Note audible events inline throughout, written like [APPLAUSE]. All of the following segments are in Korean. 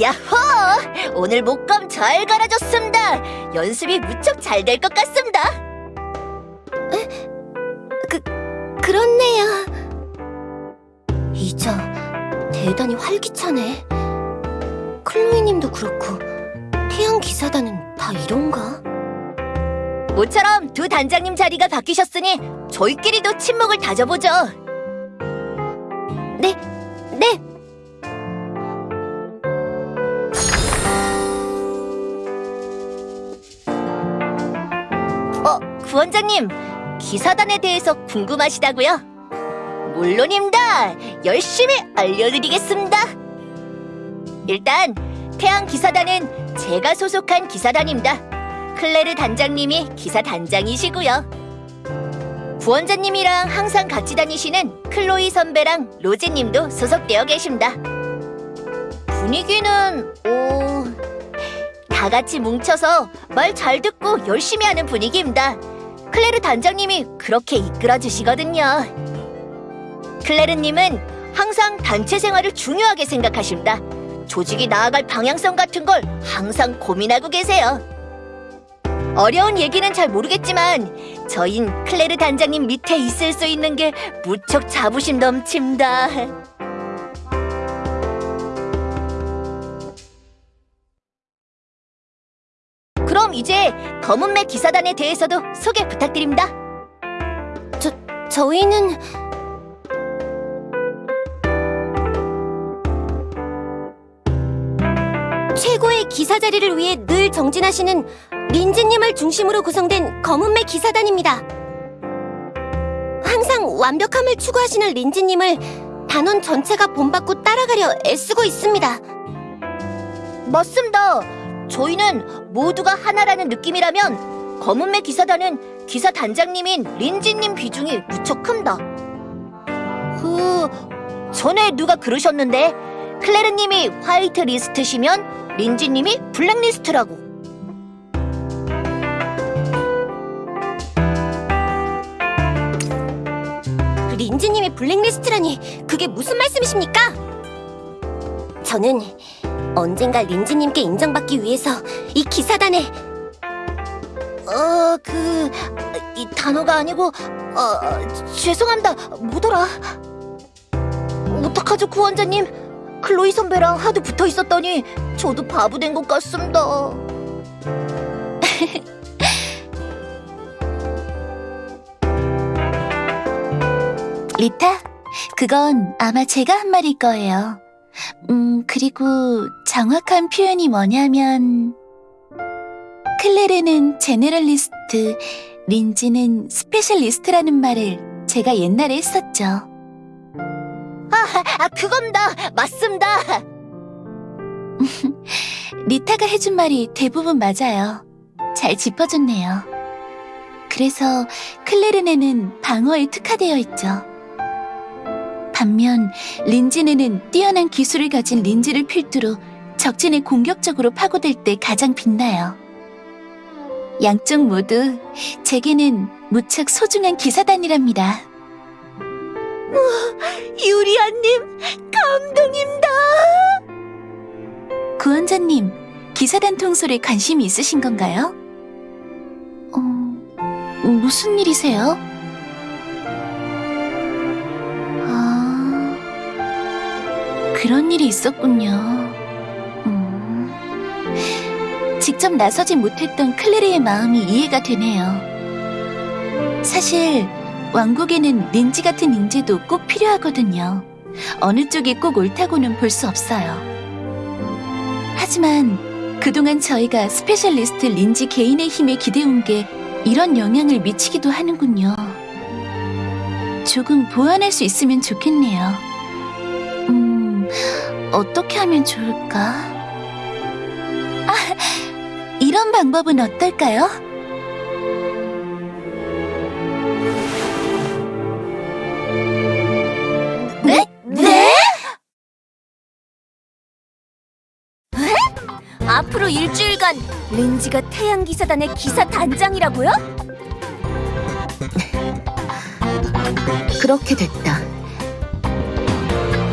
야호! 오늘 목감 잘 갈아줬습니다. 연습이 무척 잘 될 것 같습니다. 그렇네요. 이자 대단히 활기차네. 클로이님도 그렇고 태양 기사단은 다 이런가? 모처럼 두 단장님 자리가 바뀌셨으니 저희끼리도 친목을 다져보죠. 네. 어, 구원장님, 기사단에 대해서 궁금하시다고요? 물론입니다. 열심히 알려드리겠습니다. 일단 태양 기사단은 제가 소속한 기사단입니다. 클레르 단장님이 기사 단장이시고요. 구원자님이랑 항상 같이 다니시는 클로이 선배랑 로제님도 소속되어 계십니다. 분위기는 오... 다 같이 뭉쳐서 말 잘 듣고 열심히 하는 분위기입니다. 클레르 단장님이 그렇게 이끌어 주시거든요. 클레르님은 항상 단체 생활을 중요하게 생각하십니다. 조직이 나아갈 방향성 같은 걸 항상 고민하고 계세요. 어려운 얘기는 잘 모르겠지만 저흰 클레르 단장님 밑에 있을 수 있는 게 무척 자부심 넘칩니다. 그럼 이제 검은매 기사단에 대해서도 소개 부탁드립니다. 저희는 최고의 기사 자리를 위해 늘 정진하시는 린지님을 중심으로 구성된 검은매 기사단입니다. 항상 완벽함을 추구하시는 린지님을 단원 전체가 본받고 따라가려 애쓰고 있습니다. 맞습니다. 저희는 모두가 하나라는 느낌이라면 검은매 기사단은 기사 단장님인 린지님 비중이 무척 큽니다. 그 전에 누가 그러셨는데 클레르님이 화이트 리스트시면 린지님이 블랙 리스트라고. 린지님이 블랙리스트라니 그게 무슨 말씀이십니까? 저는 언젠가 린지님께 인정받기 위해서 이 기사단에 어, 그, 이 단어가 아니고, 어, 죄송합니다. 뭐더라? 어떡하죠, 구원자님? 클로이 선배랑 하도 붙어 있었더니 저도 바보 된 것 같습니다. [LAUGHS] 리타, 그건 아마 제가 한 말일 거예요. 음, 그리고 정확한 표현이 뭐냐면, 클레르는 제네럴리스트, 린지는 스페셜리스트라는 말을 제가 옛날에 했었죠. 아, 그겁니다. 맞습니다. [LAUGHS] 리타가 해준 말이 대부분 맞아요. 잘 짚어줬네요. 그래서 클레르네는 방어에 특화되어 있죠. 반면 린지네는 뛰어난 기술을 가진 린지를 필두로 적진에 공격적으로 파고들 때 가장 빛나요. 양쪽 모두 제게는 무척 소중한 기사단이랍니다. 유리아님, 감동입니다. 구원자님, 기사단 통솔에 관심이 있으신 건가요? 어, 무슨 일이세요? 아, 그런 일이 있었군요. 음, 직접 나서지 못했던 클레르의 마음이 이해가 되네요. 사실, 왕국에는 린지 같은 인재도 꼭 필요하거든요. 어느 쪽이 꼭 옳다고는 볼 수 없어요. 하지만 그동안 저희가 스페셜리스트 린지 개인의 힘에 기대온 게 이런 영향을 미치기도 하는군요. 조금 보완할 수 있으면 좋겠네요. 음, 어떻게 하면 좋을까? 아, 이런 방법은 어떨까요? 네? 네? 앞으로 일주일간 린지가 태양기사단의 기사 단장이라고요? 그렇게 됐다.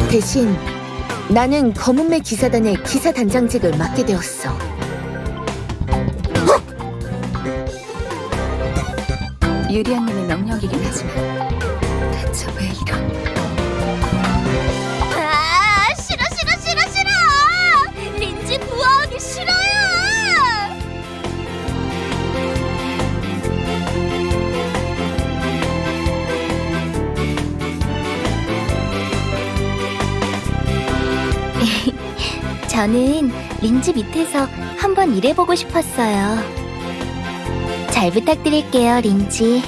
대신 나는 검은매 기사단의 기사 단장직을 맡게 되었어. 유리언님의 명령이긴 하지만 대체 왜 이런... 아, 싫어, 싫어, 싫어, 싫어! 린지 부하하기 싫어요! [LAUGHS] 저는 린지 밑에서 한번 일해보고 싶었어요. 잘 부탁드릴게요, 린지.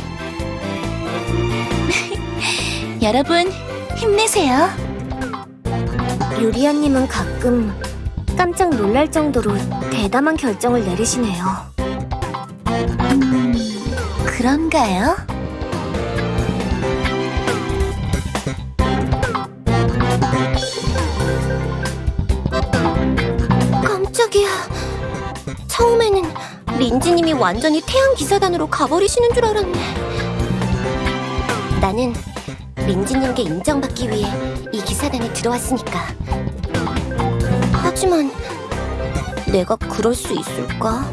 [LAUGHS] 여러분 힘내세요. 유리아님은 가끔 깜짝 놀랄 정도로 대담한 결정을 내리시네요. 음, 그런가요? 린지님이 완전히 태양 기사단으로 가버리시는 줄 알았네. 나는 린지님께 인정받기 위해 이 기사단에 들어왔으니까. 하지만 내가 그럴 수 있을까?